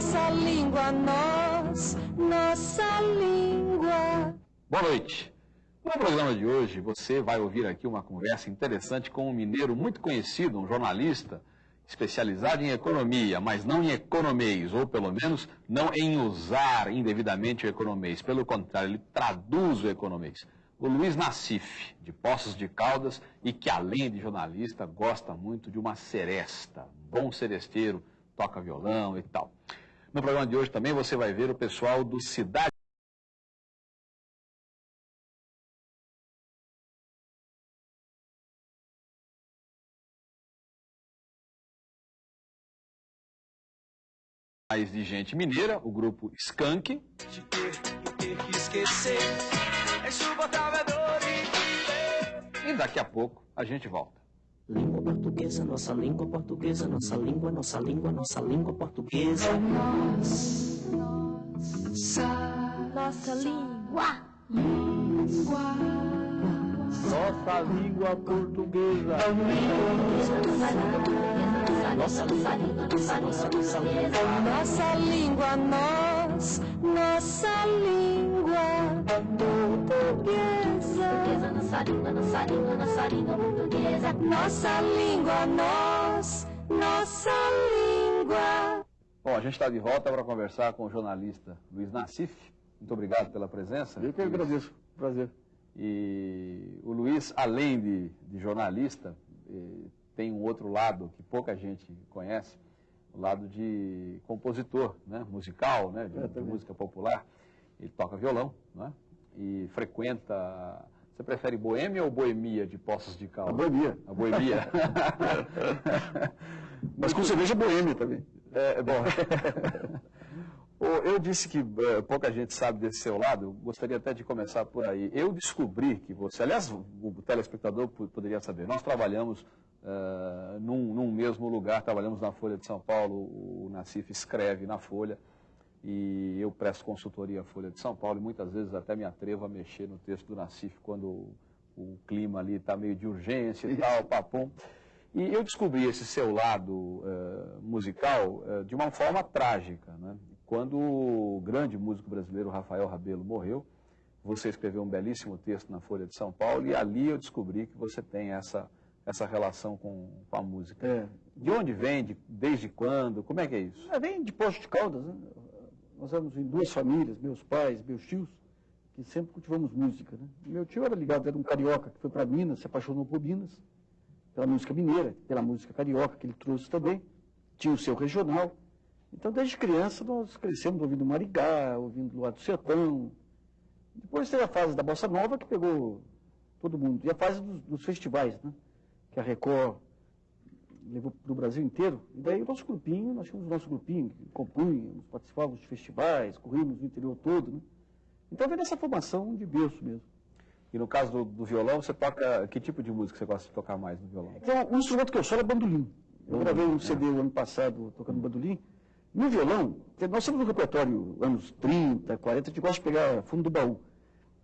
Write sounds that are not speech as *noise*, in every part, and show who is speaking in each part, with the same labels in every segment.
Speaker 1: nossa língua, nós, nossa língua.
Speaker 2: Boa noite. No programa de hoje, você vai ouvir aqui uma conversa interessante com um mineiro muito conhecido, um jornalista especializado em economia, mas não em economês, ou pelo menos não em usar indevidamente o economês. Pelo contrário, ele traduz o economês. O Luiz Nassif, de Poços de Caldas, e que além de jornalista, gosta muito de uma seresta, bom seresteiro, toca violão e tal. No programa de hoje também você vai ver o pessoal do Cidade mais de gente mineira, o grupo Skank.
Speaker 3: É
Speaker 2: E daqui a pouco a gente volta.
Speaker 4: Língua portuguesa, nossa língua portuguesa, nossa língua, nossa língua, nossa língua portuguesa.
Speaker 1: Nós, nossa, nossa língua, língua.
Speaker 5: Nossa língua portuguesa.
Speaker 4: Nossa língua, nossa, nossa, nossa língua.
Speaker 1: Nossa língua, nós, nossa língua portuguesa.
Speaker 4: Nossa língua, nossa língua, nossa língua portuguesa.
Speaker 1: Nossa língua, nós, nossa língua.
Speaker 2: Bom, a gente está de volta para conversar com o jornalista Luiz Nassif. Muito obrigado pela presença.
Speaker 5: Eu que agradeço. Prazer.
Speaker 2: E o Luiz, além de, de jornalista, eh, tem um outro lado que pouca gente conhece, o lado de compositor, né, musical, né, de,
Speaker 5: É,
Speaker 2: de
Speaker 5: também.
Speaker 2: música popular. Ele toca violão, né, e frequenta. Você prefere boêmia ou boemia de Poços de
Speaker 5: A
Speaker 2: Caldas?
Speaker 5: boemia.
Speaker 2: A boemia. *laughs*
Speaker 5: Mas com cerveja boêmia também.
Speaker 2: É, bom. *laughs* Ô, Eu disse que eh, pouca gente sabe desse seu lado, gostaria até de começar por aí. Eu descobri que você, aliás, o telespectador po- poderia saber, nós trabalhamos eh, num, num mesmo lugar, trabalhamos na Folha de São Paulo, o Nassif escreve na Folha, e eu presto consultoria à Folha de São Paulo, e muitas vezes até me atrevo a mexer no texto do Nassif quando o, o clima ali está meio de urgência e tal, papum. E eu descobri esse seu lado eh, musical eh, de uma forma trágica. Né? Quando o grande músico brasileiro Rafael Rabelo morreu, você escreveu um belíssimo texto na Folha de São Paulo e ali eu descobri que você tem essa, essa relação com, com a música.
Speaker 5: É.
Speaker 2: De onde vem? De- desde quando? Como é que é isso?
Speaker 5: É, vem de Poços de Caldas, né? Nós éramos em duas famílias, meus pais, meus tios, que sempre cultivamos música, né? Meu tio era ligado, era um carioca que foi para Minas, se apaixonou por Minas, pela música mineira, pela música carioca que ele trouxe também, tinha o seu regional. Então, desde criança, nós crescemos ouvindo Marigá, ouvindo Luar do Sertão. Depois teve a fase da Bossa Nova, que pegou todo mundo. E a fase dos, dos festivais, né? Que a Record levou para o Brasil inteiro. E daí o nosso grupinho, nós tínhamos o nosso grupinho, que compunhamos, participávamos de festivais, corríamos no interior todo, né? Então vem dessa formação de berço mesmo.
Speaker 2: E no caso do, do violão, você toca. Que tipo de música você gosta de tocar mais no violão?
Speaker 5: Então, o instrumento que eu solo é bandolim. Eu gravei um
Speaker 2: é.
Speaker 5: CD o ano passado tocando bandolim. No violão, nós temos um repertório anos 30, 40, a gente gosta de pegar fundo do baú.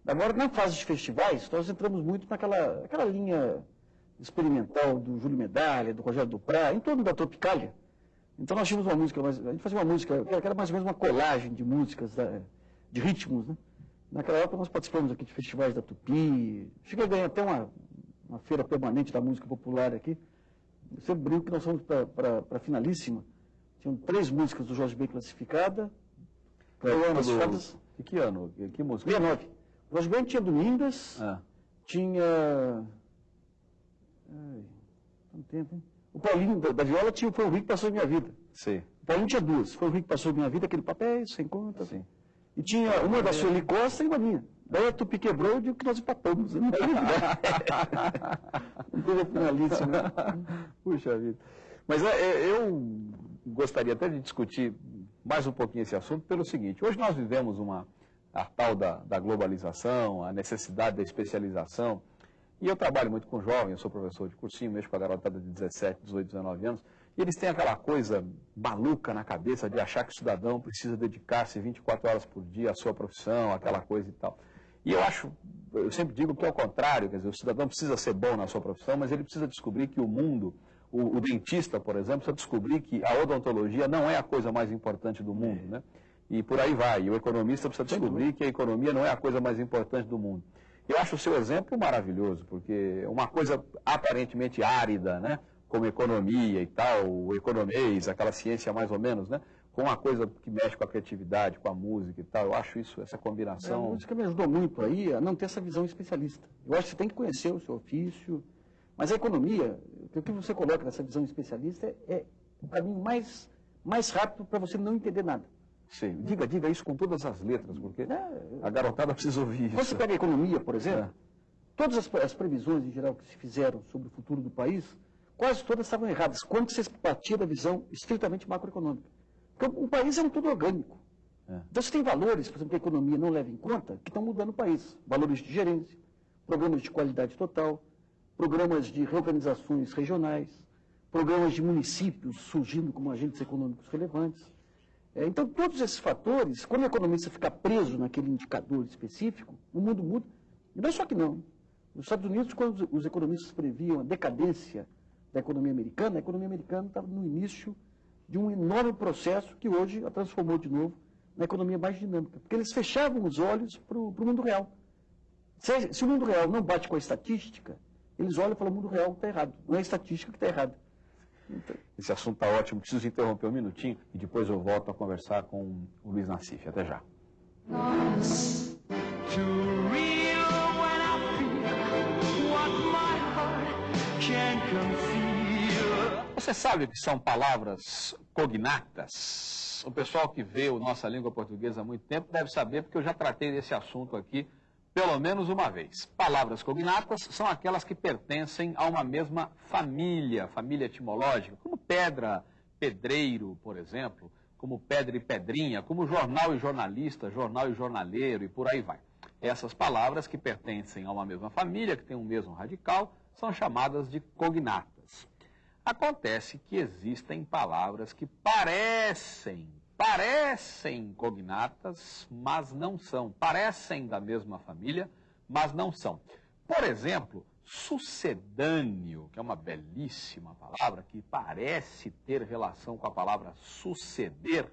Speaker 5: Agora, na fase de festivais, nós entramos muito naquela aquela linha experimental do Júlio Medalha, do Rogério Duprá, em torno da Tropicália. Então nós tínhamos uma música, mais- a gente fazia uma música, que era mais ou menos uma colagem de músicas, da- de ritmos, né? Naquela época nós participamos aqui de festivais da Tupi, cheguei a ganhar até uma, uma feira permanente da música popular aqui. Eu sempre brinco que nós fomos para a finalíssima. Tinham três músicas do Jorge Ben classificada. Classificadas
Speaker 2: do- E que ano? Que, que música?
Speaker 5: 69. O Jorge Ben tinha Domingas,
Speaker 2: Ah,
Speaker 5: tinha. Tanto tempo, hein? O Paulinho da, da Viola tinha Foi o Rio que Passou em Minha Vida.
Speaker 2: sim.
Speaker 5: O Paulinho tinha duas. Foi o Rio que Passou em Minha Vida, aquele papel sem conta.
Speaker 2: Sim.
Speaker 5: E tinha uma da Sueli Costa e uma minha. Daí a Tupi quebrou e digo que nós empatamos. Teve. *laughs* Não teve a finalíssima. *laughs*
Speaker 2: Puxa vida. Mas é, é, eu gostaria até de discutir mais um pouquinho esse assunto pelo seguinte. Hoje nós vivemos uma, a tal da, da globalização, a necessidade da especialização. E eu trabalho muito com jovens, eu sou professor de cursinho, mexo com a garotada de 17, 18, 19 anos. E eles têm aquela coisa maluca na cabeça de achar que o cidadão precisa dedicar-se 24 horas por dia à sua profissão, aquela coisa e tal. E eu acho, eu sempre digo que é o contrário, quer dizer, o cidadão precisa ser bom na sua profissão, mas ele precisa descobrir que o mundo O, o dentista, por exemplo, precisa descobrir que a odontologia não é a coisa mais importante do mundo, né? E por aí vai. E o economista precisa descobrir que a economia não é a coisa mais importante do mundo. Eu acho o seu exemplo maravilhoso, porque uma coisa aparentemente árida, né? Como economia e tal, o economês, aquela ciência mais ou menos, né? Com uma coisa que mexe com a criatividade, com a música e tal. Eu acho isso, essa
Speaker 5: É, a
Speaker 2: combinação.
Speaker 5: música me ajudou muito aí a não ter essa visão especialista. Eu acho que você tem que conhecer o seu ofício, mas a economia, o que você coloca nessa visão especialista é, é o caminho mais, mais rápido para você não entender nada.
Speaker 2: Sim. Diga, diga isso com todas as letras, porque
Speaker 5: É,
Speaker 2: a garotada precisa ouvir
Speaker 5: Quando
Speaker 2: isso.
Speaker 5: você pega a economia, por exemplo,
Speaker 2: É.
Speaker 5: todas as, as previsões em geral que se fizeram sobre o futuro do país, quase todas estavam erradas, quando você partia da visão estritamente macroeconômica. Porque o, o país é um todo orgânico.
Speaker 2: É.
Speaker 5: Então você tem valores, por exemplo, que a economia não leva em conta, que estão mudando o país. Valores de gerência, programas de qualidade total, programas de reorganizações regionais, programas de municípios surgindo como agentes econômicos relevantes. É, então, todos esses fatores, quando o economista fica preso naquele indicador específico, o mundo muda. E não é só que não. Nos Estados Unidos, quando os- economistas previam a decadência da economia americana, a economia americana estava no início de um enorme processo que hoje a transformou de novo na economia mais dinâmica. Porque eles fechavam os olhos para o mundo real. Se, se o mundo real não bate com a estatística, eles olham e falam, o mundo real está errado. Não é a estatística que está errada.
Speaker 2: Esse assunto está ótimo. Preciso interromper um minutinho e depois eu volto a conversar com o Luiz Nassif. Até já. Você sabe que são palavras cognatas? O pessoal que vê a nossa língua portuguesa há muito tempo deve saber, porque eu já tratei desse assunto aqui pelo menos uma vez. Palavras cognatas são aquelas que pertencem a uma mesma família, família etimológica, como pedra, pedreiro, por exemplo, como pedra e pedrinha, como jornal e jornalista, jornal e jornaleiro e por aí vai. Essas palavras que pertencem a uma mesma família, que tem um mesmo radical, são chamadas de cognatas. Acontece que existem palavras que parecem, parecem cognatas, mas não são. Parecem da mesma família, mas não são. Por exemplo, sucedâneo, que é uma belíssima palavra, que parece ter relação com a palavra suceder,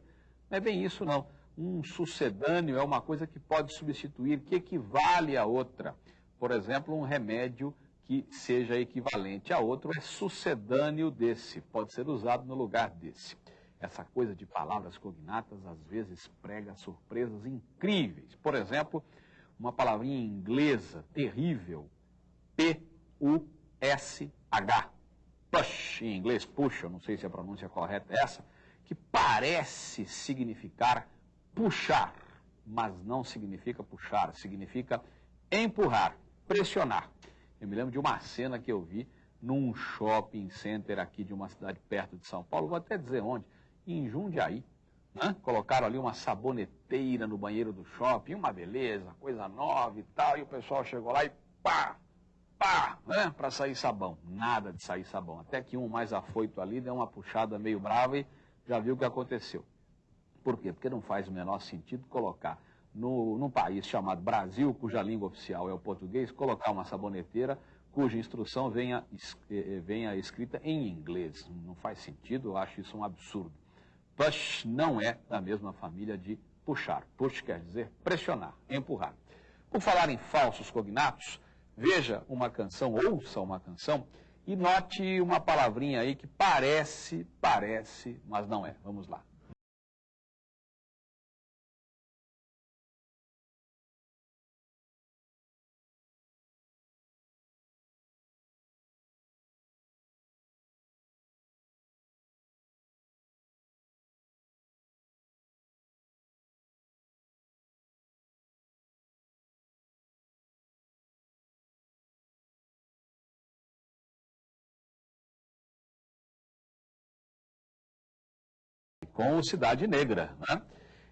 Speaker 2: não é bem isso não. Um sucedâneo é uma coisa que pode substituir, que equivale a outra. Por exemplo, um remédio que seja equivalente a outro é sucedâneo desse, pode ser usado no lugar desse. Essa coisa de palavras cognatas às vezes prega surpresas incríveis. Por exemplo, uma palavrinha inglesa terrível, P-U-S-H. Push, em inglês, eu não sei se a pronúncia correta é essa, que parece significar puxar, mas não significa puxar, significa empurrar, pressionar. Eu me lembro de uma cena que eu vi num shopping center aqui de uma cidade perto de São Paulo, vou até dizer onde, em Jundiaí. Né? Colocaram ali uma saboneteira no banheiro do shopping, uma beleza, coisa nova e tal, e o pessoal chegou lá e pá, pá, né? para sair sabão. Nada de sair sabão. Até que um mais afoito ali deu uma puxada meio brava e já viu o que aconteceu. Por quê? Porque não faz o menor sentido colocar no, num país chamado Brasil, cuja língua oficial é o português, colocar uma saboneteira cuja instrução venha, eh, eh, venha escrita em inglês. Não faz sentido, eu acho isso um absurdo. Push não é da mesma família de puxar. Push quer dizer pressionar, empurrar. Por falar em falsos cognatos, veja uma canção, ouça uma canção e note uma palavrinha aí que parece, parece, mas não é. Vamos lá. Com o Cidade Negra. Né?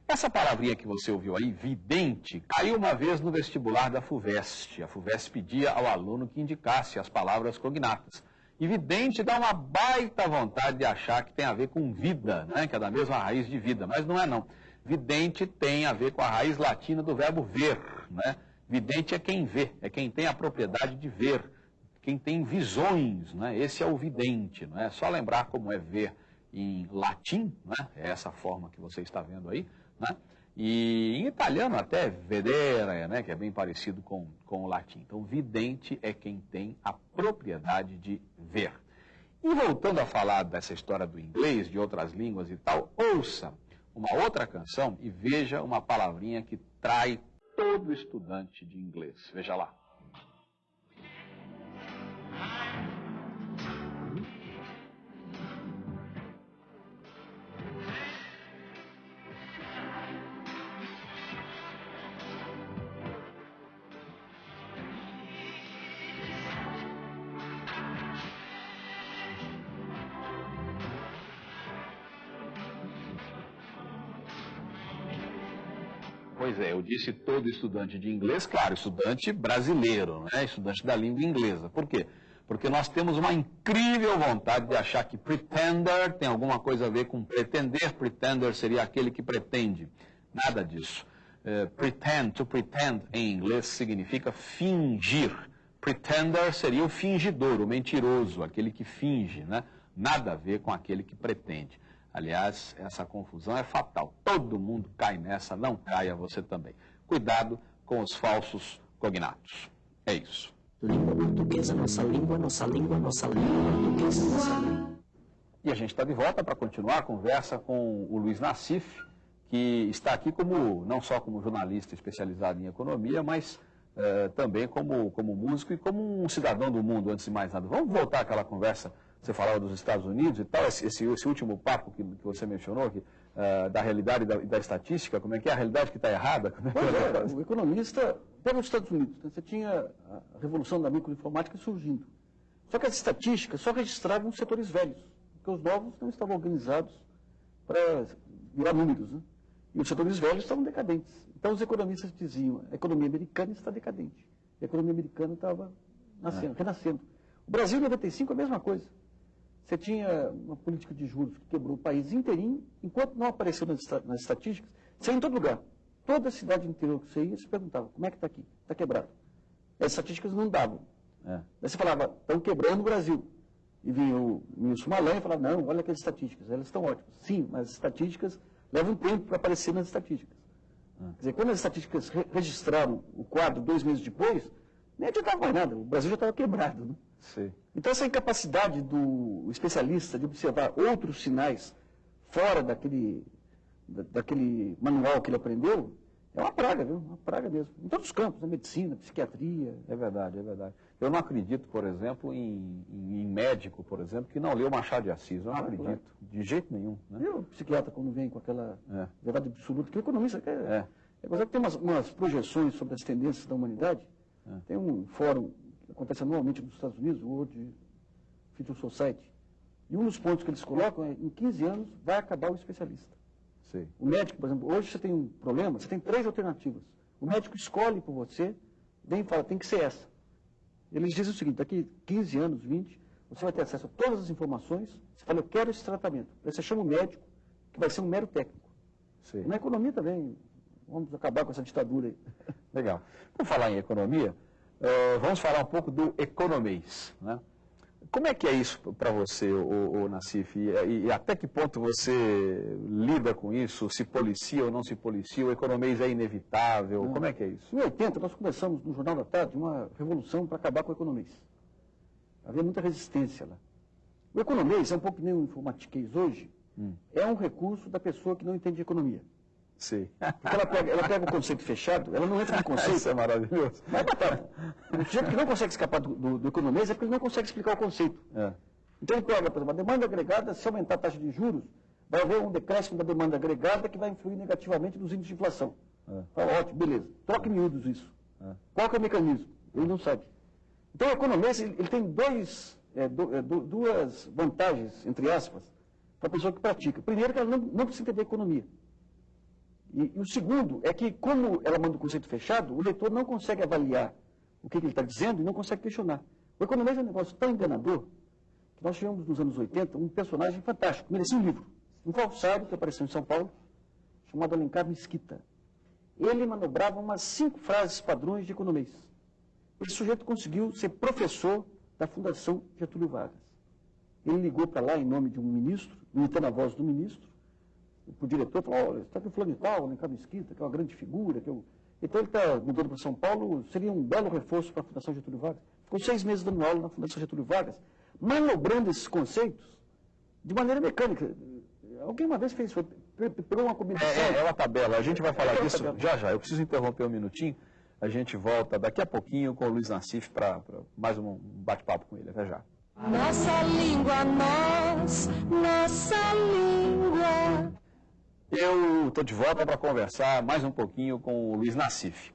Speaker 2: Essa palavrinha que você ouviu aí, vidente, caiu uma vez no vestibular da FUVEST. A FUVEST pedia ao aluno que indicasse as palavras cognatas. E vidente dá uma baita vontade de achar que tem a ver com vida, né? que é da mesma raiz de vida, mas não é não. Vidente tem a ver com a raiz latina do verbo ver. Né? Vidente é quem vê, é quem tem a propriedade de ver. quem tem visões, né? esse é o vidente. Não é só lembrar como é ver em latim, né? é essa forma que você está vendo aí, né? e em italiano até vedere, né? que é bem parecido com, com o latim. Então, vidente é quem tem a propriedade de ver. E voltando a falar dessa história do inglês, de outras línguas e tal, ouça uma outra canção e veja uma palavrinha que trai todo estudante de inglês. Veja lá. Pois é, eu disse todo estudante de inglês, claro, estudante brasileiro, né? estudante da língua inglesa. Por quê? Porque nós temos uma incrível vontade de achar que pretender tem alguma coisa a ver com pretender. Pretender seria aquele que pretende. Nada disso. Uh, pretend, to pretend em inglês significa fingir. Pretender seria o fingidor, o mentiroso, aquele que finge, né? Nada a ver com aquele que pretende. Aliás, essa confusão é fatal. Todo mundo cai nessa, não caia você também. Cuidado com os falsos cognatos. É isso.
Speaker 4: Língua portuguesa, nossa língua, nossa língua, nossa língua portuguesa, nossa língua.
Speaker 2: E a gente está de volta para continuar a conversa com o Luiz Nassif, que está aqui como não só como jornalista especializado em economia, mas eh, também como, como músico e como um cidadão do mundo, antes de mais nada. Vamos voltar àquela conversa você falava dos Estados Unidos e tal, esse, esse, último papo que, que, você mencionou, que, uh, da realidade e da, da, estatística, como é que é a realidade que está errada? É
Speaker 5: pois é, o economista, pega os Estados Unidos, né? você tinha a revolução da microinformática surgindo. Só que as estatísticas só registravam setores velhos, porque os novos não estavam organizados para virar números. Né? E os setores velhos estavam decadentes. Então os economistas diziam, a economia americana está decadente. A economia americana estava nascendo, é. renascendo. O Brasil em 95 é a mesma coisa. Você tinha uma política de juros que quebrou o país inteirinho, enquanto não apareceu nas, nas estatísticas, você ia em todo lugar. Toda a cidade interior que você ia, você perguntava, como é que está aqui? Está quebrado. As estatísticas não davam. É. Daí você falava, estão quebrando o Brasil. E vinha o ministro Malan e falava, não, olha aquelas estatísticas, elas estão ótimas. Sim, mas as estatísticas levam tempo para aparecer nas estatísticas. É. Quer dizer, quando as estatísticas re registraram o quadro dois meses depois, nem adiantava mais nada, o Brasil já estava quebrado. Né?
Speaker 2: Sim.
Speaker 5: Então, essa incapacidade do especialista de observar outros sinais fora daquele, daquele manual que ele aprendeu, é uma praga, viu? Uma praga mesmo. Em todos os campos, na medicina, psiquiatria.
Speaker 2: É verdade, é verdade. Eu não acredito, por exemplo, em, em, médico, por exemplo, que não leu Machado de Assis. Eu não ah, acredito, claro. de jeito nenhum. Né?
Speaker 5: E o psiquiatra, quando vem com aquela é. verdade absoluta, que o economista quer. É. É que tem umas, umas, projeções sobre as tendências da humanidade. É. Tem um fórum acontece anualmente nos Estados Unidos, o World Future Society. E um dos pontos que eles colocam é, em 15 anos, vai acabar o especialista.
Speaker 2: Sim.
Speaker 5: O médico, por exemplo, hoje você tem um problema, você tem três alternativas. O médico escolhe por você, vem e fala, tem que ser essa. Eles dizem o seguinte, daqui 15 anos, 20, você vai ter acesso a todas as informações, você fala, eu quero esse tratamento. Aí você chama o médico, que vai ser um mero técnico.
Speaker 2: Sim.
Speaker 5: Na economia também, vamos acabar com essa ditadura aí. *laughs*
Speaker 2: Legal. Por falar em economia, Uh, vamos falar um pouco do economês. Né? Como é que é isso para você, o, o Nassif? E, e, até que ponto você lida com isso? Se policia ou não se policia? O economês é inevitável? Não. Como é que é isso?
Speaker 5: Em 80, nós começamos no Jornal da Tarde uma revolução para acabar com o economês. Havia muita resistência lá. O economês é um pouco que nem o informatiquês hoje, hum. é um recurso da pessoa que não entende economia.
Speaker 2: Sim.
Speaker 5: Porque ela pega, ela pega o conceito fechado, ela não entra no *laughs* conceito.
Speaker 2: Isso é maravilhoso.
Speaker 5: Mas batata. O sujeito que não consegue escapar do, do, do economês é porque ele não consegue explicar o conceito.
Speaker 2: É.
Speaker 5: Então ele pega, por exemplo, a demanda agregada, se aumentar a taxa de juros, vai haver um decréscimo da demanda agregada que vai influir negativamente nos índices de inflação. É. Fala, ótimo, beleza. Troca em miúdos isso. É. Qual que é o mecanismo? Ele não sabe. Então o economês ele, ele tem dois, é, do, é, duas vantagens, entre aspas, para a pessoa que pratica. Primeiro, que ela não, não precisa entender economia. E, e, o segundo é que, como ela manda o conceito fechado, o leitor não consegue avaliar o que, que ele está dizendo e não consegue questionar. O economês é um negócio tão enganador que nós tivemos nos anos 80 um personagem fantástico, merecia um livro. Um falsário que apareceu em São Paulo, chamado Alencar Mesquita. Ele manobrava umas cinco frases padrões de economês. Esse sujeito conseguiu ser professor da Fundação Getúlio Vargas. Ele ligou para lá em nome de um ministro, imitando a voz do ministro, para o diretor, falou, olha, está aqui o fulano tal, Alencar Mesquita, que é uma grande figura. Que eu... Então ele está mudando para São Paulo, seria um belo reforço para a Fundação Getúlio Vargas. Ficou seis meses dando aula na Fundação Getúlio Vargas, manobrando esses conceitos de maneira mecânica. Alguém uma vez fez, foi, pegou uma combinação.
Speaker 2: É, é, é uma tabela, a gente vai falar
Speaker 5: É
Speaker 2: disso
Speaker 5: tabela.
Speaker 2: já já. Eu preciso interromper um minutinho. A gente volta daqui a pouquinho com o Luiz Nassif para mais um bate-papo com ele. Até já.
Speaker 1: Nossa língua, nós, nossa língua.
Speaker 2: Eu estou de volta para conversar mais um pouquinho com o Luiz Nassif.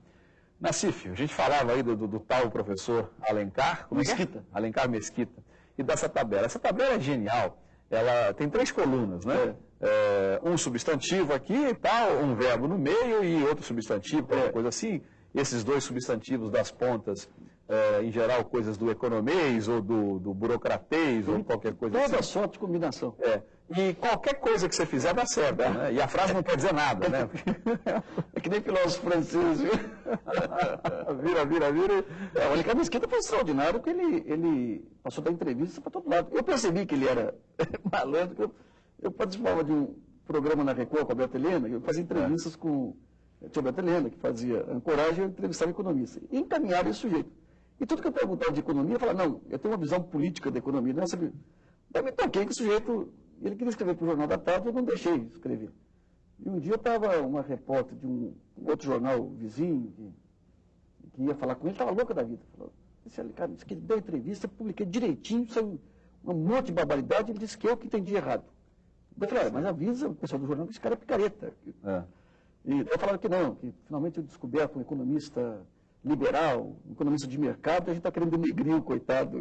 Speaker 2: Nassif, a gente falava aí do, do- do tal professor Alencar. é é?
Speaker 5: Mesquita.
Speaker 2: Alencar Mesquita. E dessa tabela. Essa tabela é genial. Ela tem três colunas, né? É, um substantivo aqui e tal, um verbo no meio e outro substantivo, qualquer coisa assim. Esses dois substantivos das pontas, é, em geral, coisas do economês ou do, do burocratês ou qualquer coisa
Speaker 5: Toda
Speaker 2: assim.
Speaker 5: sorte de combinação.
Speaker 2: É. E qualquer coisa que você fizer dá certo, né? E a frase não quer dizer nada, né?
Speaker 5: É que nem filósofo francês, viu?
Speaker 2: vira, vira, vira.
Speaker 5: É, o Alencar Mesquita foi extraordinário porque ele, ele passou da entrevista para todo lado. Eu percebi que ele era *laughs* malandro, eu, eu participava de um programa na Record com a Beata Helena, eu fazia entrevistas com tinha a Beata Helena, que fazia ancoragem, eu entrevistava economista. E encaminhava esse sujeito. E tudo que eu perguntava de economia, eu falava, não, eu tenho uma visão política da economia, não é. Daí me toquei que o sujeito, ele queria escrever para o Jornal da Tarde, eu não deixei escrever. E um dia eu estava uma repórter de um outro jornal vizinho, que, que ia falar com ele, estava louca da vida. Falou, ali, cara, disse que ele deu entrevista, publiquei direitinho, saiu um monte de barbaridade, ele disse que eu que entendi errado. Eu falei, "Ah, mas avisa o pessoal do jornal que esse cara é picareta.
Speaker 2: É.
Speaker 5: E eu falaram que não, que finalmente eu descoberto um economista liberal, um economista de mercado, e a gente está querendo denegrir o coitado.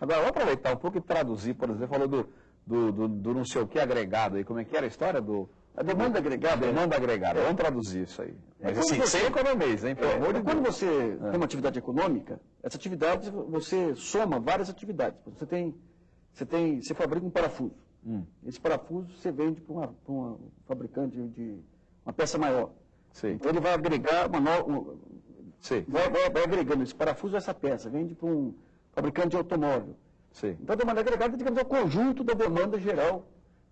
Speaker 2: Agora, vamos aproveitar um pouco e traduzir, por exemplo, falou do, do, do, do não sei o que agregado aí. Como é que era a história do.
Speaker 5: A demanda agregada.
Speaker 2: Demanda agregada. Vamos traduzir isso aí. Mas
Speaker 5: quando
Speaker 2: assim,
Speaker 5: você-
Speaker 2: sem economês, hein? Pelo
Speaker 5: É,
Speaker 2: amor de
Speaker 5: quando
Speaker 2: Deus.
Speaker 5: você tem uma atividade econômica, essa atividade você soma várias atividades. Você tem, você tem, você fabrica um parafuso.
Speaker 2: Hum.
Speaker 5: Esse parafuso você vende para uma, uma fabricante de uma peça maior.
Speaker 2: Sim.
Speaker 5: Então ele vai agregar uma nova, vai, vai- vai agregando esse parafuso a essa peça, vende para um fabricante de automóvel.
Speaker 2: Sim.
Speaker 5: Então a demanda agregada, digamos, é o conjunto da demanda geral,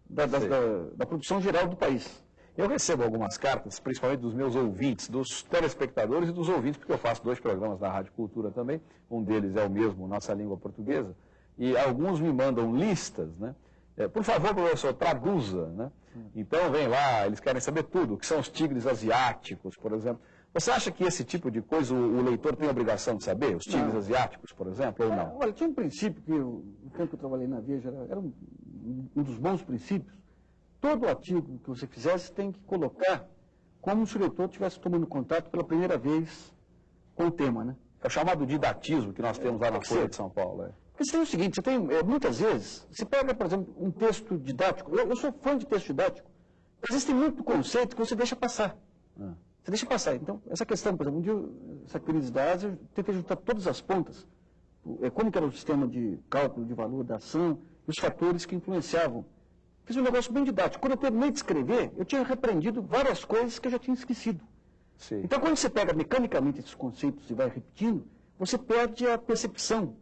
Speaker 5: da, da, da- da produção geral do país.
Speaker 2: Eu recebo algumas cartas, principalmente dos meus ouvintes, dos telespectadores e dos ouvintes, porque eu faço dois programas da Rádio Cultura também. Um deles é o mesmo, Nossa Língua Portuguesa. E alguns me mandam listas, né? É, por favor, professor, traduza, né? Então vem lá, eles querem saber tudo, o que são os tigres asiáticos, por exemplo. Você acha que esse tipo de coisa o, o leitor tem a obrigação de saber? Os tigres
Speaker 5: Não.
Speaker 2: asiáticos, por exemplo, ou
Speaker 5: Ah,
Speaker 2: não?
Speaker 5: Olha, tinha um princípio que eu, no tempo que eu trabalhei na Veja, era, era um, um dos bons princípios. Todo artigo que você fizesse tem que colocar como se o leitor estivesse tomando contato pela primeira vez com o tema, né?
Speaker 2: É o chamado didatismo que nós temos lá na Folha de São Paulo. É.
Speaker 5: Porque você tem o seguinte, você tem, eh, muitas vezes, você pega, por exemplo, um texto didático, eu, eu sou fã de texto didático, mas existem muito conceito que você deixa passar.
Speaker 2: Ah.
Speaker 5: Deixa passar. Então, essa questão, por exemplo, um dia, essa Ásia, eu tentei juntar todas as pontas, eh, como que era o sistema de cálculo de valor da ação, os fatores que influenciavam. Fiz um negócio bem didático. Quando eu terminei de escrever, eu tinha repreendido várias coisas que eu já tinha esquecido.
Speaker 2: Sim.
Speaker 5: Então, quando você pega mecanicamente esses conceitos e vai repetindo, você perde a percepção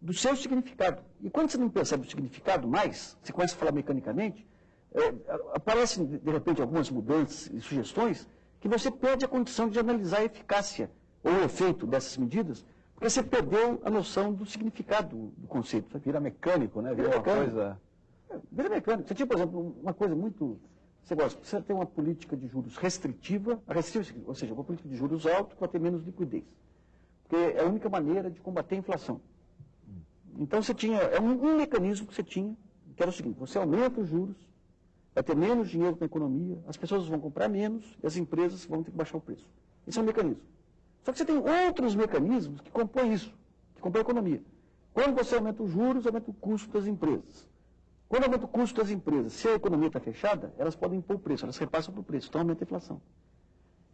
Speaker 5: do seu significado. E quando você não percebe o significado mais, você começa a falar mecanicamente, é, aparecem, de repente, algumas mudanças e sugestões que você perde a condição de analisar a eficácia ou o efeito dessas medidas, porque você perdeu a noção do significado do, conceito.
Speaker 2: Vira mecânico, né? Vira
Speaker 5: Vira mecânico.
Speaker 2: coisa.
Speaker 5: É, Vira mecânico. Você tinha, por exemplo, uma coisa muito. Você gosta, você tem uma política de juros restritiva, restritiva, ou seja, uma política de juros altos para ter menos liquidez. Porque é a única maneira de combater a inflação. Então você tinha, é um, um mecanismo que você tinha, que era o seguinte, você aumenta os juros, vai ter menos dinheiro na economia, as pessoas vão comprar menos e as empresas vão ter que baixar o preço. Esse é um mecanismo. Só que você tem outros mecanismos que compõem isso, que compõem a economia. Quando você aumenta os juros, aumenta o custo das empresas. Quando aumenta o custo das empresas, se a economia está fechada, elas podem impor o preço, elas repassam para o preço, então aumenta a inflação.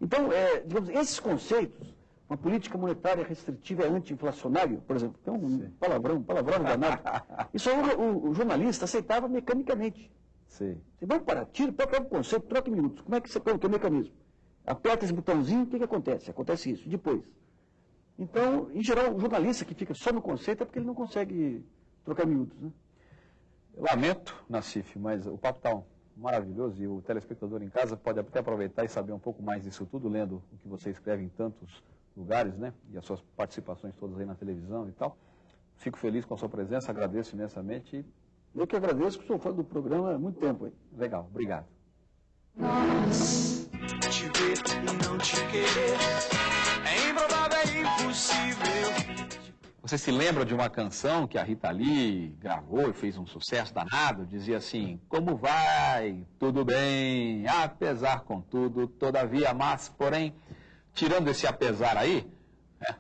Speaker 5: Então, é, digamos, esses conceitos, uma política monetária restritiva é anti-inflacionário, por exemplo, é um palavrão, um palavrão danado. *laughs* Isso aí o, o- o jornalista aceitava mecanicamente.
Speaker 2: Sim.
Speaker 5: Você vai para, tira, o conceito, troca em minutos. Como é que você põe o mecanismo? Aperta esse botãozinho, o que, que acontece? Acontece isso. Depois. Então, em geral, o jornalista que fica só no conceito é porque ele não consegue trocar miúdos, né?
Speaker 2: Lamento, Nassif, mas o papo está maravilhoso e o telespectador em casa pode até aproveitar e saber um pouco mais disso tudo, lendo o que você escreve em tantos lugares, né? E as suas participações todas aí na televisão e tal. Fico feliz com a sua presença, agradeço imensamente.
Speaker 5: Eu que agradeço, que sou fã do programa há muito tempo. Hein?
Speaker 2: Legal, obrigado.
Speaker 3: Te ver e não te querer é improvável, é impossível.
Speaker 2: Você se lembra de uma canção que a Rita Lee gravou e fez um sucesso danado? Dizia assim: Como vai? Tudo bem, apesar contudo, todavia, mas, porém, tirando esse apesar aí,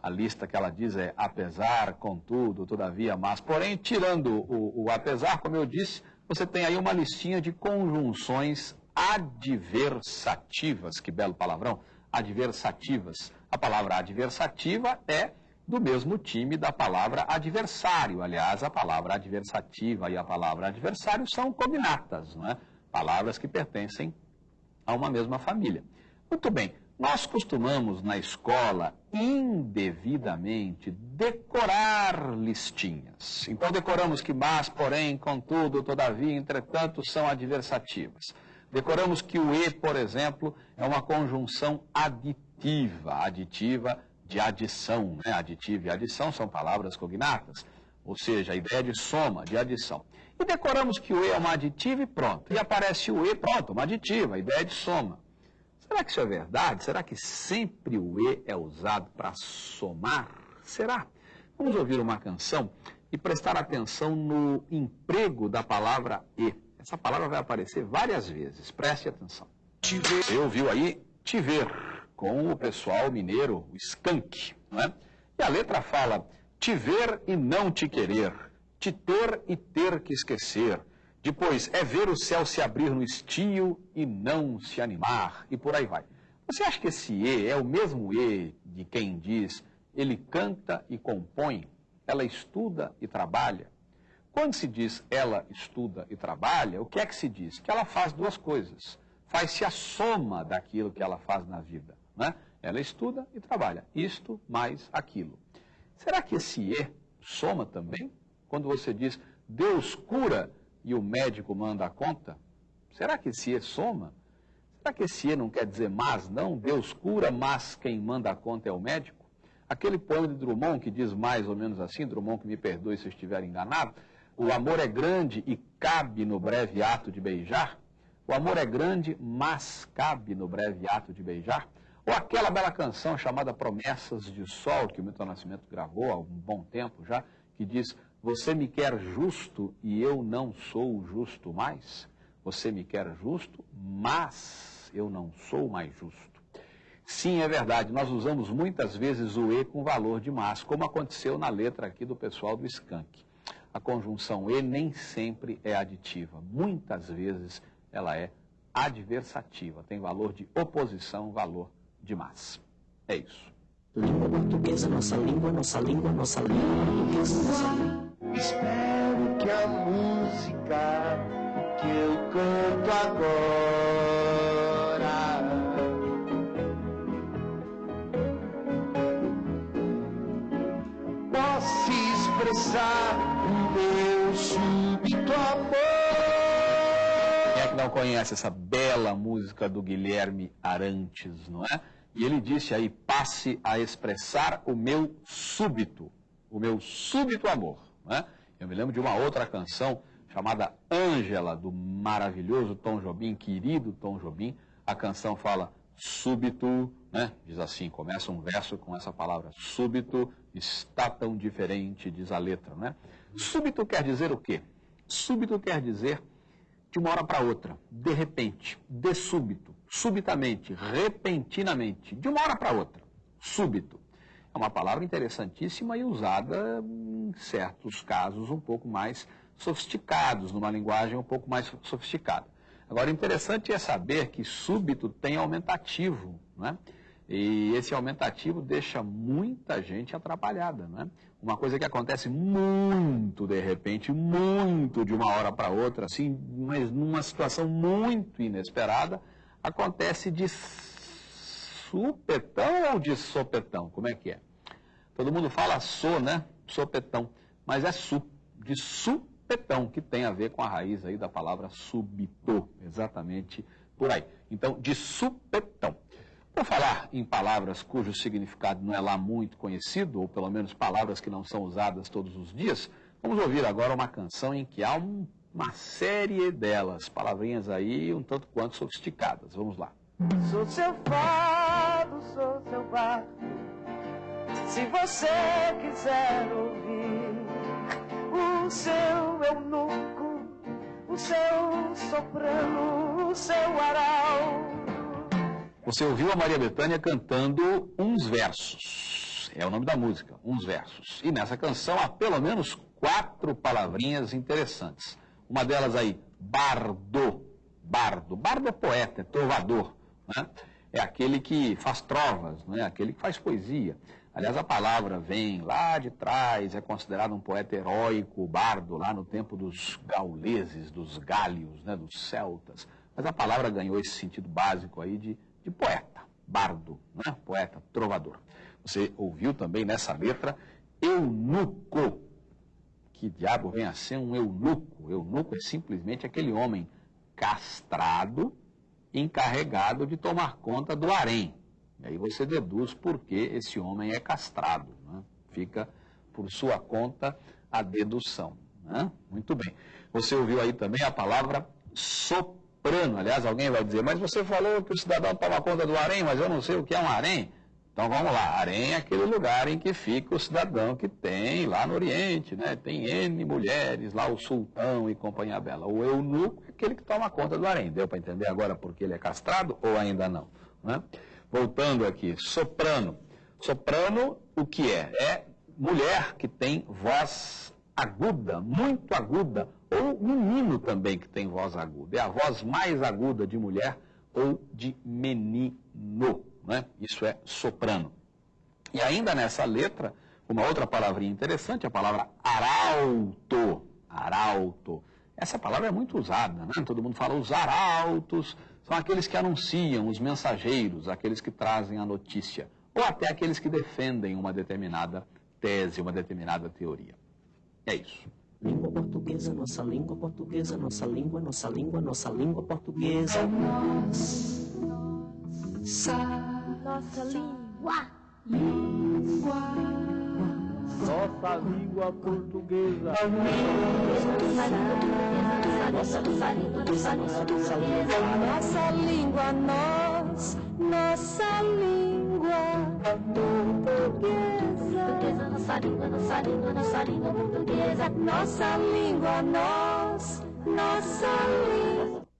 Speaker 2: a lista que ela diz é apesar, contudo, todavia, mas, porém, tirando o, o apesar, como eu disse, você tem aí uma listinha de conjunções adversativas, que belo palavrão, adversativas. A palavra adversativa é do mesmo time da palavra adversário. Aliás, a palavra adversativa e a palavra adversário são cognatas, não é? Palavras que pertencem a uma mesma família. Muito bem, nós costumamos na escola indevidamente decorar listinhas. Então decoramos que mas, porém, contudo, todavia, entretanto são adversativas. Decoramos que o e, por exemplo, é uma conjunção aditiva, aditiva de adição, né? E adição são palavras cognatas, ou seja, a ideia de soma, de adição. E decoramos que o e é uma aditiva e pronto. E aparece o e, pronto, uma aditiva, a ideia de soma. Será que isso é verdade? Será que sempre o e é usado para somar? Será? Vamos ouvir uma canção e prestar atenção no emprego da palavra e. Essa palavra vai aparecer várias vezes, preste atenção. Você ouviu aí te ver com o pessoal mineiro, o skunk, não é? E a letra fala te ver e não te querer, te ter e ter que esquecer. Depois é ver o céu se abrir no estio e não se animar, e por aí vai. Você acha que esse e é o mesmo e de quem diz ele canta e compõe, ela estuda e trabalha? Quando se diz ela estuda e trabalha, o que é que se diz? Que ela faz duas coisas. Faz-se a soma daquilo que ela faz na vida. Né? Ela estuda e trabalha. Isto mais aquilo. Será que esse E soma também? Quando você diz Deus cura e o médico manda a conta? Será que esse E soma? Será que esse E não quer dizer mas, não? Deus cura, mas quem manda a conta é o médico? Aquele poema de Drummond que diz mais ou menos assim, Drummond que me perdoe se eu estiver enganado, o amor é grande e cabe no breve ato de beijar. O amor é grande, mas cabe no breve ato de beijar. Ou aquela bela canção chamada Promessas de Sol, que o Milton Nascimento gravou há um bom tempo já, que diz: Você me quer justo e eu não sou justo mais. Você me quer justo, mas eu não sou mais justo. Sim, é verdade, nós usamos muitas vezes o E com valor de mas, como aconteceu na letra aqui do pessoal do Skank. A conjunção E nem sempre é aditiva, muitas vezes ela é adversativa, tem valor de oposição, valor de mas. É isso.
Speaker 4: Língua portuguesa, nossa língua, nossa língua, nossa língua portuguesa, nossa língua.
Speaker 6: Espero que a música que eu canto agora possa expressar o meu súbito amor.
Speaker 2: Quem é que não conhece essa bela música do Guilherme Arantes, não é? E ele disse aí, passe a expressar o meu súbito, o meu súbito amor, não é? Eu me lembro de uma outra canção chamada Ângela, do maravilhoso Tom Jobim, querido Tom Jobim. A canção fala súbito, né? Diz assim, começa um verso com essa palavra, súbito está tão diferente, diz a letra, né? Súbito quer dizer o quê? Súbito quer dizer de uma hora para outra, de repente, de súbito, subitamente, repentinamente, de uma hora para outra, súbito. É uma palavra interessantíssima e usada em certos casos um pouco mais sofisticados, numa linguagem um pouco mais sofisticada. Agora, interessante é saber que súbito tem aumentativo, né? E esse aumentativo deixa muita gente atrapalhada, né? Uma coisa que acontece muito de repente, muito de uma hora para outra, assim, mas numa situação muito inesperada, acontece de supetão ou de sopetão? Como é que é? Todo mundo fala so, né? Sopetão. Mas é su, de supetão, que tem a ver com a raiz aí da palavra súbito, exatamente por aí. Então, de supetão. Por falar em palavras cujo significado não é lá muito conhecido, ou pelo menos palavras que não são usadas todos os dias, vamos ouvir agora uma canção em que há um, uma série delas, palavrinhas aí um tanto quanto sofisticadas. Vamos lá.
Speaker 1: Sou seu fado, sou seu barco. Se você quiser ouvir o seu eunuco, o seu soprano, o seu aral.
Speaker 2: Você ouviu a Maria Bethânia cantando uns versos. É o nome da música, uns versos. E nessa canção há pelo menos quatro palavrinhas interessantes. Uma delas aí, bardo. Bardo. Bardo é poeta, é trovador. Né? É aquele que faz trovas, né? aquele que faz poesia. Aliás, a palavra vem lá de trás, é considerado um poeta heróico, bardo, lá no tempo dos gauleses, dos gálios, né? dos celtas. Mas a palavra ganhou esse sentido básico aí de, de poeta, bardo, né? poeta, trovador. Você ouviu também nessa letra eunuco. Que diabo vem a ser um eunuco? Eunuco é simplesmente aquele homem castrado, encarregado de tomar conta do harém. E aí você deduz por que esse homem é castrado. Né? Fica por sua conta a dedução. Né? Muito bem. Você ouviu aí também a palavra soprano. Aliás, alguém vai dizer, mas você falou que o cidadão toma conta do harém, mas eu não sei o que é um harém. Então vamos lá, harém é aquele lugar em que fica o cidadão que tem lá no Oriente, né? Tem N mulheres, lá o sultão e companhia bela. O eunuco é aquele que toma conta do harém. Deu para entender agora porque ele é castrado ou ainda não? Né? Voltando aqui, soprano. Soprano, o que é? É mulher que tem voz aguda, muito aguda, ou menino também que tem voz aguda. É a voz mais aguda de mulher ou de menino né? isso é soprano. E ainda nessa letra, uma outra palavrinha interessante, a palavra arauto. Arauto. Essa palavra é muito usada, né? todo mundo fala os arautos, são aqueles que anunciam, os mensageiros, aqueles que trazem a notícia, ou até aqueles que defendem uma determinada tese, uma determinada teoria. É isso.
Speaker 4: Língua portuguesa, nossa língua portuguesa, nossa língua, nossa língua, nossa língua portuguesa.
Speaker 1: Nossa língua.
Speaker 5: Nossa língua portuguesa.
Speaker 1: Nossa língua, nós, nossa língua portuguesa.
Speaker 7: Nossa língua, nossa língua, nossa língua portuguesa.
Speaker 1: Nossa língua, nós, nossa